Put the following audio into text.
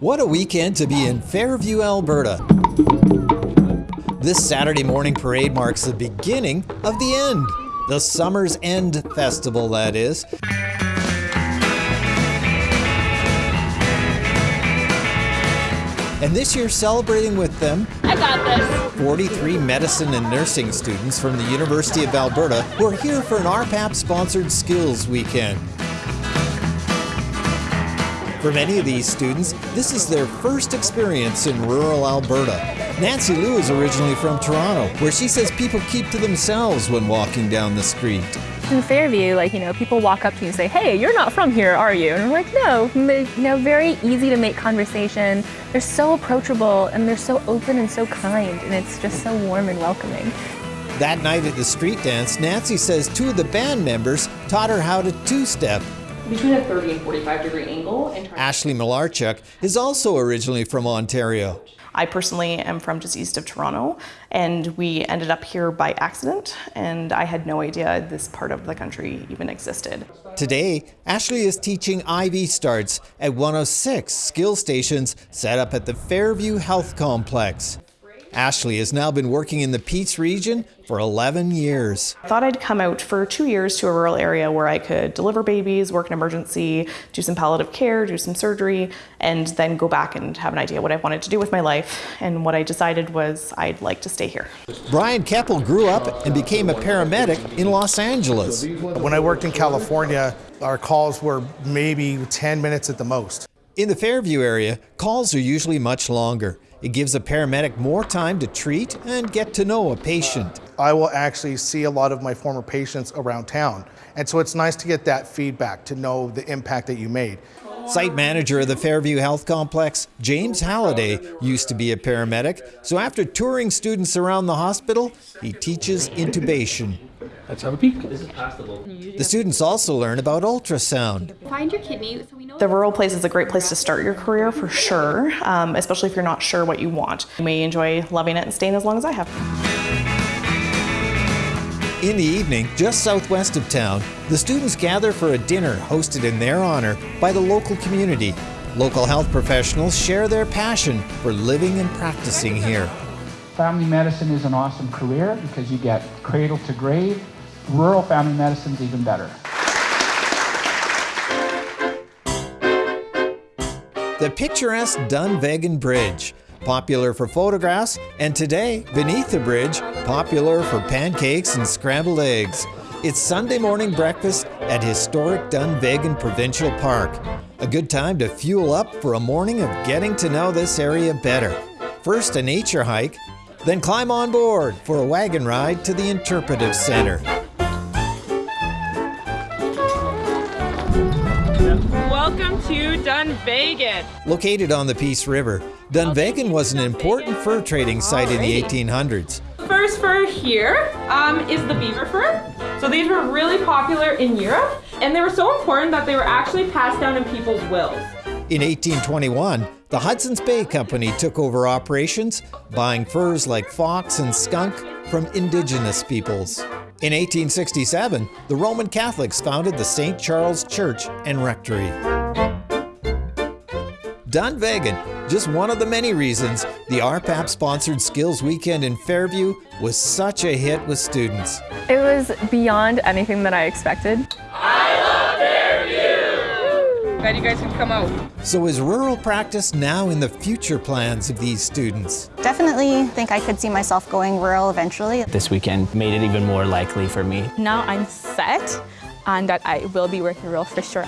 What a weekend to be in Fairview, Alberta. This Saturday morning parade marks the beginning of the end. The Summer's End Festival, that is. And this year, celebrating with them, I got this. 43 medicine and nursing students from the University of Alberta who are here for an RPAP sponsored skills weekend. For many of these students, this is their first experience in rural Alberta. Nancy Liu is originally from Toronto, where she says people keep to themselves when walking down the street. In Fairview, like, you know, people walk up to you and say, hey, you're not from here, are you? And we're like, no. You know, very easy to make conversation. They're so approachable and they're so open and so kind, and it's just so warm and welcoming. That night at the street dance, Nancy says two of the band members taught her how to two-step. Between a 30 and 45 degree angle. And Ashley Malarchuk is also originally from Ontario. I personally am from just east of Toronto, and we ended up here by accident, and I had no idea this part of the country even existed. Today, Ashley is teaching IV starts at one of six skill stations set up at the Fairview Health Complex. Ashley has now been working in the Peace region for 11 years. I thought I'd come out for two years to a rural area where I could deliver babies, work in emergency, do some palliative care, do some surgery, and then go back and have an idea what I wanted to do with my life. And what I decided was I'd like to stay here. Brian Keppel grew up and became a paramedic in Los Angeles. When I worked in California, our calls were maybe 10 minutes at the most. In the Fairview area, calls are usually much longer. It gives a paramedic more time to treat and get to know a patient. I will actually see a lot of my former patients around town. And so it's nice to get that feedback to know the impact that you made. Site manager of the Fairview Health Complex, James Halliday, used to be a paramedic, so after touring students around the hospital, he teaches intubation. Let's have a peek. This is past the students also learn about ultrasound. Find your kidney so we know. The rural place is a great place to start your career for sure, um, especially if you're not sure what you want. You may enjoy loving it and staying as long as I have. In the evening, just southwest of town, the students gather for a dinner hosted in their honor by the local community. Local health professionals share their passion for living and practicing here. Family medicine is an awesome career because you get cradle to grave. Rural family medicine is even better. The picturesque Dunvegan Bridge, popular for photographs, and today, beneath the bridge, popular for pancakes and scrambled eggs. It's Sunday morning breakfast at historic Dunvegan Provincial Park. A good time to fuel up for a morning of getting to know this area better. First, a nature hike, then climb on board for a wagon ride to the Interpretive Center. Welcome to Dunvegan. Located on the Peace River, Dunvegan was an important fur trading site in the 1800s. The First fur here um, is the beaver fur. So these were really popular in Europe, and they were so important that they were actually passed down in people's wills. In 1821, the Hudson's Bay Company took over operations, buying furs like fox and skunk from indigenous peoples. In 1867, the Roman Catholics founded the St. Charles Church and Rectory. Dunvegan, just one of the many reasons the RPAP sponsored Skills Weekend in Fairview was such a hit with students. It was beyond anything that I expected. Ah! Glad you guys can come out. So is rural practice now in the future plans of these students? Definitely think I could see myself going rural eventually. This weekend made it even more likely for me. Now I'm set and that I will be working rural for sure.